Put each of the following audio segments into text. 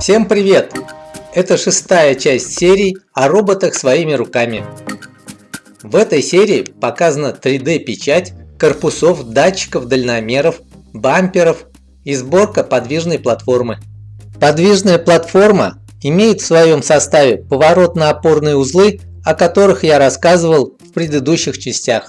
Всем привет! Это шестая часть серии о роботах своими руками. В этой серии показана 3D печать корпусов, датчиков, дальномеров, бамперов и сборка подвижной платформы. Подвижная платформа имеет в своем составе поворотно-опорные узлы, о которых я рассказывал в предыдущих частях.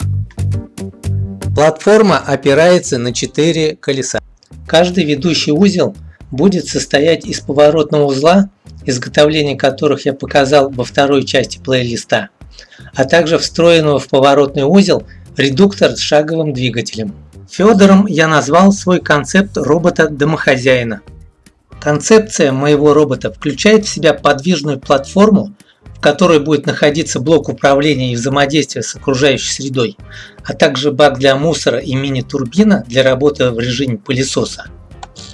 Платформа опирается на 4 колеса. Каждый ведущий узел будет состоять из поворотного узла, изготовление которых я показал во второй части плейлиста, а также встроенного в поворотный узел редуктор с шаговым двигателем. Федором я назвал свой концепт робота-домохозяина. Концепция моего робота включает в себя подвижную платформу, в которой будет находиться блок управления и взаимодействия с окружающей средой, а также бак для мусора и мини-турбина для работы в режиме пылесоса.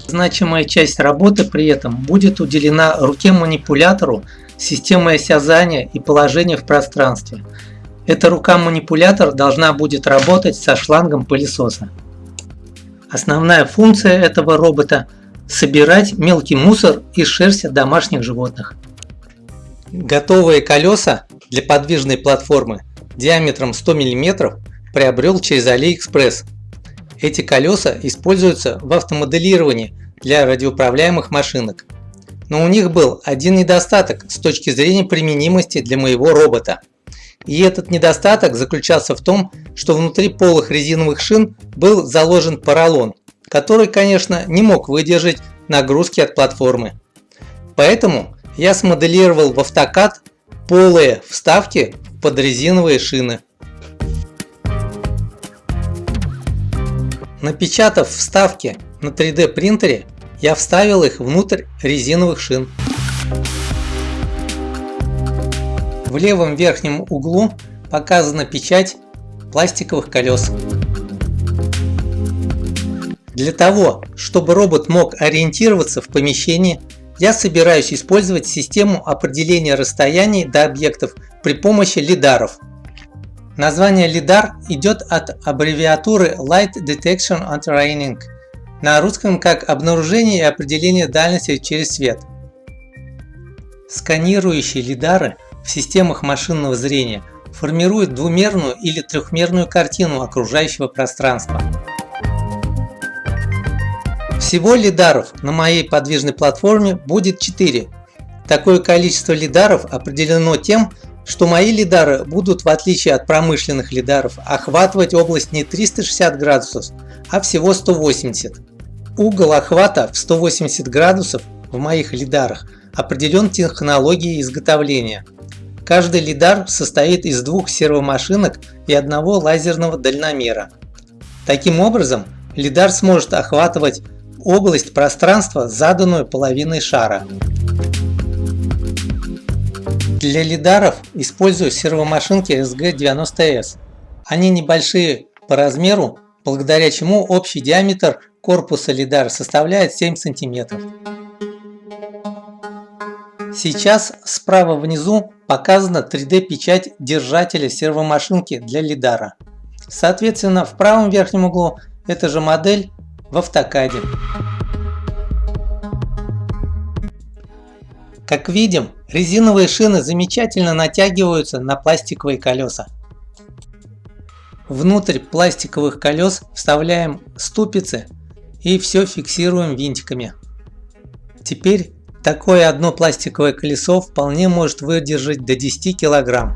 Значимая часть работы при этом будет уделена руке-манипулятору, системой осязания и положения в пространстве. Эта рука-манипулятор должна будет работать со шлангом пылесоса. Основная функция этого робота – собирать мелкий мусор и шерсть от домашних животных. Готовые колеса для подвижной платформы диаметром 100 мм приобрел через AliExpress. Эти колеса используются в автомоделировании для радиоуправляемых машинок. Но у них был один недостаток с точки зрения применимости для моего робота. И этот недостаток заключался в том, что внутри полых резиновых шин был заложен поролон, который, конечно, не мог выдержать нагрузки от платформы. Поэтому я смоделировал в AutoCAD полые вставки под резиновые шины. Напечатав вставки на 3D принтере, я вставил их внутрь резиновых шин. В левом верхнем углу показана печать пластиковых колес. Для того, чтобы робот мог ориентироваться в помещении, я собираюсь использовать систему определения расстояний до объектов при помощи лидаров. Название лидар идет от аббревиатуры Light Detection and Training, на русском как обнаружение и определение дальности через свет. Сканирующие лидары в системах машинного зрения формируют двумерную или трехмерную картину окружающего пространства. Всего лидаров на моей подвижной платформе будет 4. Такое количество лидаров определено тем, что мои лидары будут, в отличие от промышленных лидаров, охватывать область не 360 градусов, а всего 180. Угол охвата в 180 градусов в моих лидарах определен технологией изготовления. Каждый лидар состоит из двух сервомашинок и одного лазерного дальномера. Таким образом, лидар сможет охватывать область пространства, заданную половиной шара. Для лидаров использую сервомашинки SG90S. Они небольшие по размеру, благодаря чему общий диаметр корпуса лидара составляет 7 см. Сейчас справа внизу показана 3D печать держателя сервомашинки для лидара. Соответственно, в правом верхнем углу эта же модель в автокаде. Как видим, резиновые шины замечательно натягиваются на пластиковые колеса. Внутрь пластиковых колес вставляем ступицы и все фиксируем винтиками. Теперь такое одно пластиковое колесо вполне может выдержать до 10 килограмм.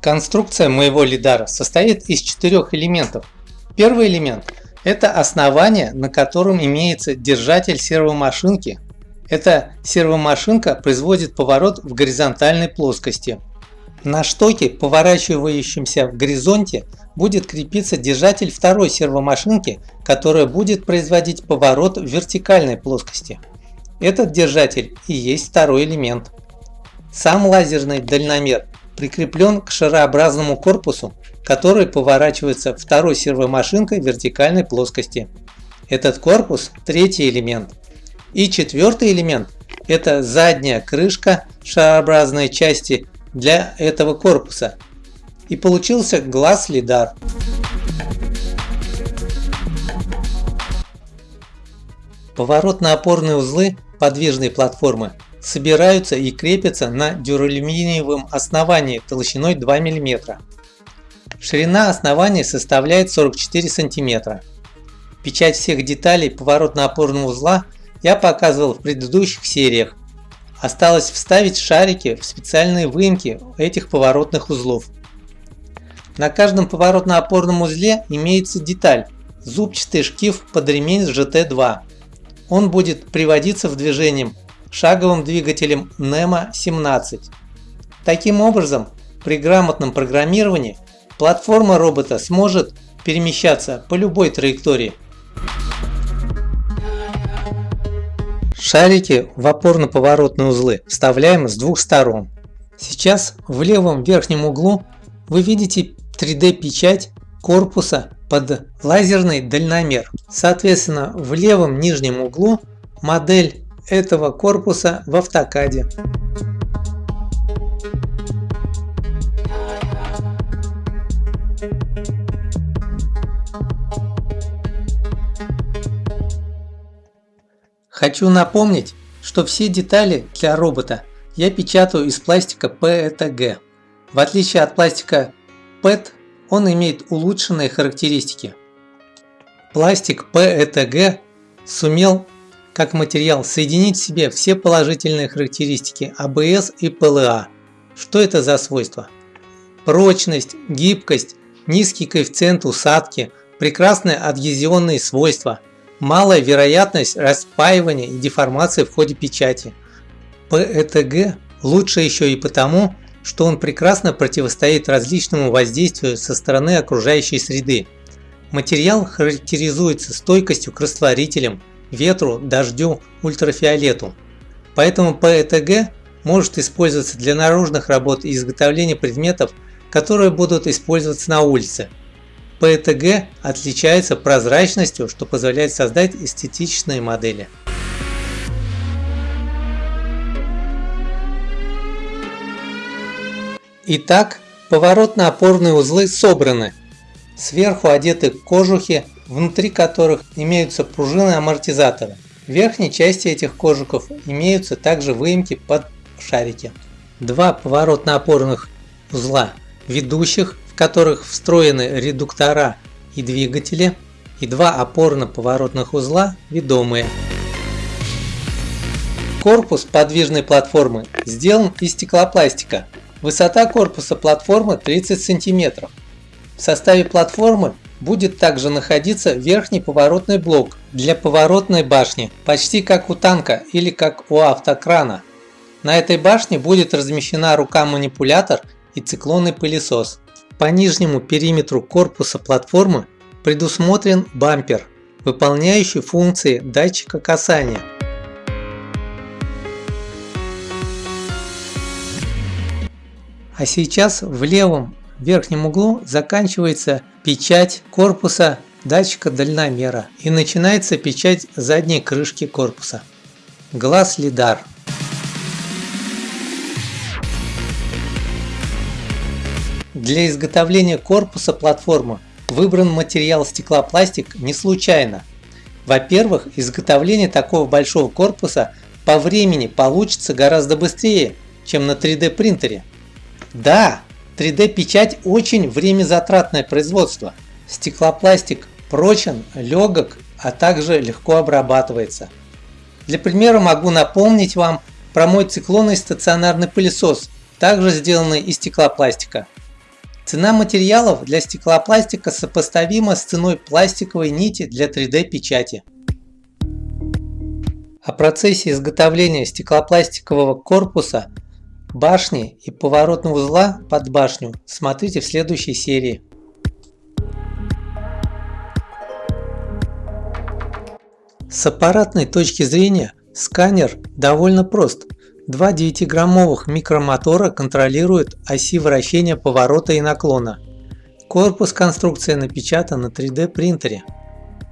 Конструкция моего лидара состоит из четырех элементов. Первый элемент – это основание, на котором имеется держатель сервомашинки. Эта сервомашинка производит поворот в горизонтальной плоскости. На штоке, поворачивающемся в горизонте, будет крепиться держатель второй сервомашинки, которая будет производить поворот в вертикальной плоскости. Этот держатель и есть второй элемент. Сам лазерный дальномер прикреплен к шарообразному корпусу, который поворачивается второй сервомашинкой вертикальной плоскости. Этот корпус – третий элемент. И четвертый элемент – это задняя крышка шарообразной части для этого корпуса. И получился глаз лидар. Поворотно-опорные узлы подвижной платформы собираются и крепятся на дюралюминиевом основании толщиной 2 мм. Ширина основания составляет 44 см. Печать всех деталей поворотно-опорного узла я показывал в предыдущих сериях. Осталось вставить шарики в специальные выемки этих поворотных узлов. На каждом поворотно-опорном узле имеется деталь – зубчатый шкив под ремень с GT2 он будет приводиться в движение шаговым двигателем NEMA 17. Таким образом, при грамотном программировании платформа робота сможет перемещаться по любой траектории. Шарики в опорно-поворотные узлы вставляем с двух сторон. Сейчас в левом верхнем углу вы видите 3D печать корпуса под лазерный дальномер. Соответственно, в левом нижнем углу модель этого корпуса в автокаде. Хочу напомнить, что все детали для робота я печатаю из пластика PETG. В отличие от пластика PET, он имеет улучшенные характеристики. Пластик PETG сумел как материал соединить в себе все положительные характеристики ABS и PLA. Что это за свойства? Прочность, гибкость, низкий коэффициент усадки, прекрасные адгезионные свойства, малая вероятность распаивания и деформации в ходе печати. PETG лучше еще и потому, что он прекрасно противостоит различному воздействию со стороны окружающей среды. Материал характеризуется стойкостью к растворителям, ветру, дождю, ультрафиолету. Поэтому ПЭТГ может использоваться для наружных работ и изготовления предметов, которые будут использоваться на улице. ПЭТГ отличается прозрачностью, что позволяет создать эстетичные модели. Итак, поворотно-опорные узлы собраны. Сверху одеты кожухи, внутри которых имеются пружины амортизатора. В верхней части этих кожухов имеются также выемки под шарики. Два поворотно-опорных узла ведущих, в которых встроены редуктора и двигатели, и два опорно-поворотных узла ведомые. Корпус подвижной платформы сделан из стеклопластика, Высота корпуса платформы 30 см. В составе платформы будет также находиться верхний поворотный блок для поворотной башни, почти как у танка или как у автокрана. На этой башне будет размещена рука-манипулятор и циклонный пылесос. По нижнему периметру корпуса платформы предусмотрен бампер, выполняющий функции датчика касания. А сейчас в левом верхнем углу заканчивается печать корпуса датчика дальномера и начинается печать задней крышки корпуса. Глаз лидар. Для изготовления корпуса платформы выбран материал стеклопластик не случайно. Во-первых, изготовление такого большого корпуса по времени получится гораздо быстрее, чем на 3D принтере. Да, 3D печать очень время затратное производство. Стеклопластик прочен, легок, а также легко обрабатывается. Для примера могу напомнить вам про мой циклонный стационарный пылесос, также сделанный из стеклопластика. Цена материалов для стеклопластика сопоставима с ценой пластиковой нити для 3D печати. О процессе изготовления стеклопластикового корпуса башни и поворотного узла под башню смотрите в следующей серии. С аппаратной точки зрения сканер довольно прост. Два 9-граммовых микромотора контролируют оси вращения поворота и наклона. Корпус конструкции напечатан на 3D принтере.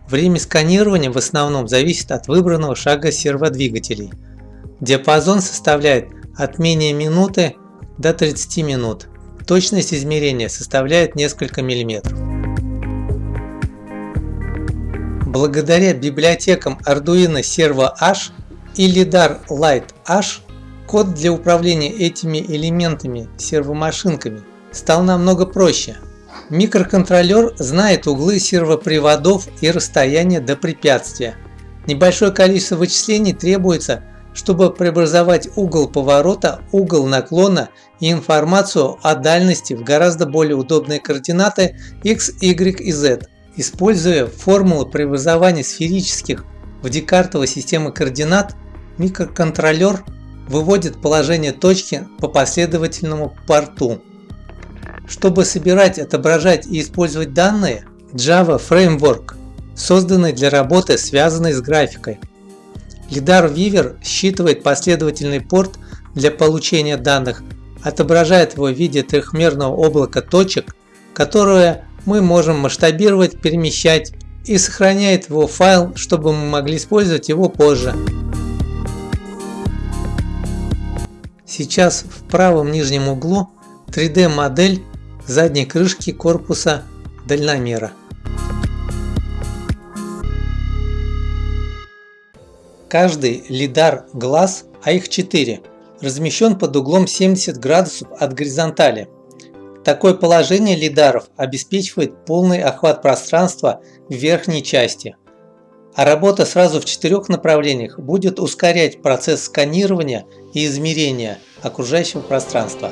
Время сканирования в основном зависит от выбранного шага серводвигателей. Диапазон составляет от менее минуты до 30 минут. Точность измерения составляет несколько миллиметров. Благодаря библиотекам Arduino Servo H и LiDAR Lite H код для управления этими элементами сервомашинками стал намного проще. Микроконтроллер знает углы сервоприводов и расстояние до препятствия. Небольшое количество вычислений требуется, чтобы преобразовать угол поворота, угол наклона и информацию о дальности в гораздо более удобные координаты x, y и z. Используя формулы преобразования сферических в декартовой системы координат, микроконтроллер выводит положение точки по последовательному порту. Чтобы собирать, отображать и использовать данные, Java Framework созданный для работы, связанной с графикой. LiDAR Weaver считывает последовательный порт для получения данных, отображает его в виде трехмерного облака точек, которое мы можем масштабировать, перемещать и сохраняет его файл, чтобы мы могли использовать его позже. Сейчас в правом нижнем углу 3D модель задней крышки корпуса дальномера. Каждый лидар глаз, а их 4, размещен под углом 70 градусов от горизонтали. Такое положение лидаров обеспечивает полный охват пространства в верхней части. А работа сразу в четырех направлениях будет ускорять процесс сканирования и измерения окружающего пространства.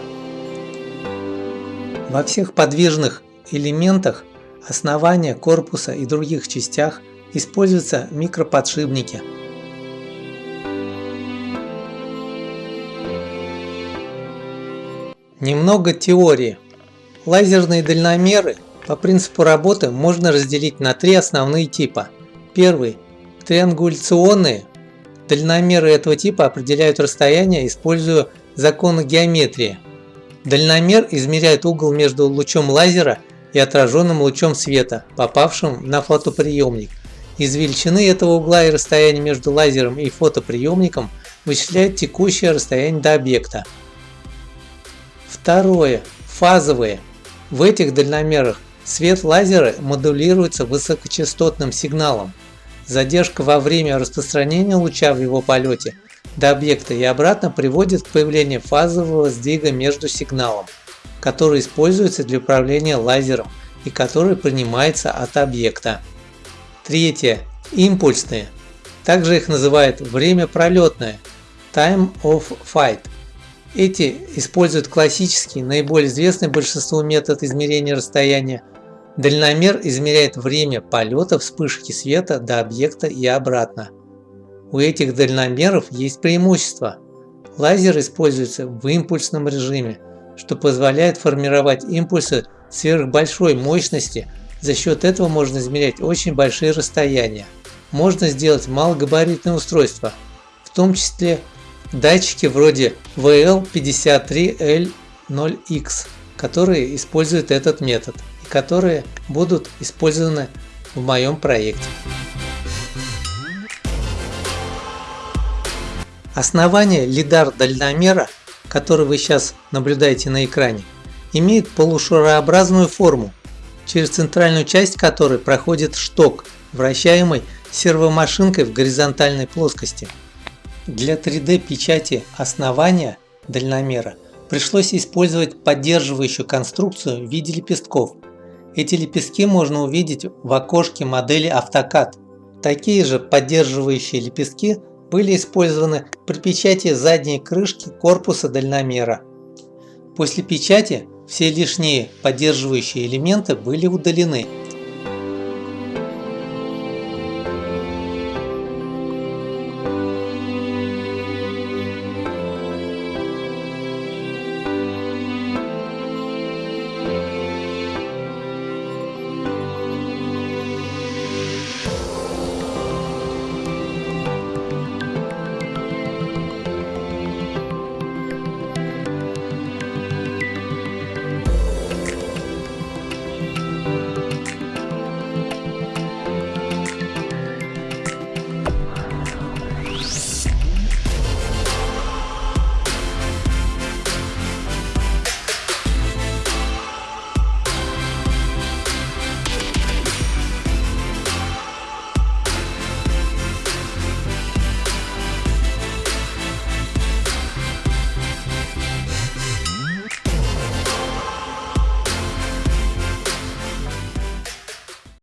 Во всех подвижных элементах основания, корпуса и других частях используются микроподшипники. Немного теории. Лазерные дальномеры по принципу работы можно разделить на три основные типа. Первый – триангуляционные. Дальномеры этого типа определяют расстояние, используя законы геометрии. Дальномер измеряет угол между лучом лазера и отраженным лучом света, попавшим на фотоприемник. Из величины этого угла и расстояния между лазером и фотоприемником вычисляют текущее расстояние до объекта. Второе. Фазовые. В этих дальномерах свет лазера модулируется высокочастотным сигналом. Задержка во время распространения луча в его полете до объекта и обратно приводит к появлению фазового сдвига между сигналом, который используется для управления лазером и который принимается от объекта. Третье. Импульсные. Также их называют время пролетное – time of flight. Эти используют классический, наиболее известный большинству метод измерения расстояния. Дальномер измеряет время полета вспышки света до объекта и обратно. У этих дальномеров есть преимущество. Лазер используется в импульсном режиме, что позволяет формировать импульсы сверхбольшой мощности. За счет этого можно измерять очень большие расстояния. Можно сделать малогабаритные устройства, в том числе датчики вроде VL53L0X, которые используют этот метод и которые будут использованы в моем проекте. Основание лидар-дальномера, который вы сейчас наблюдаете на экране, имеет полушарообразную форму, через центральную часть которой проходит шток, вращаемый сервомашинкой в горизонтальной плоскости. Для 3D печати основания дальномера пришлось использовать поддерживающую конструкцию в виде лепестков. Эти лепестки можно увидеть в окошке модели AutoCAD. Такие же поддерживающие лепестки были использованы при печати задней крышки корпуса дальномера. После печати все лишние поддерживающие элементы были удалены